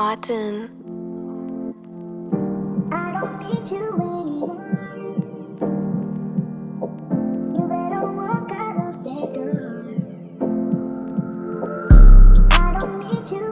Autumn. I don't need you anymore. You better walk out of that door. I don't need you.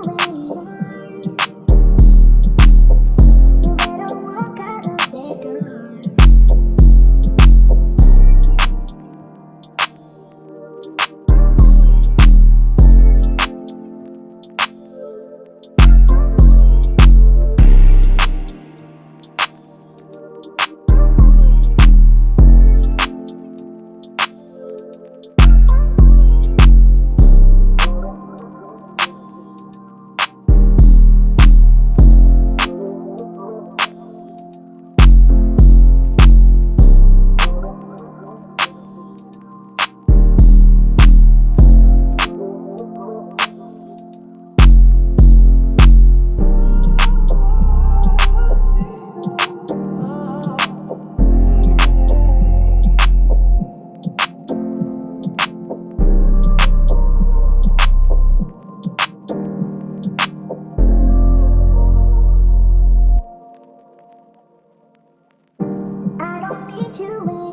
to it.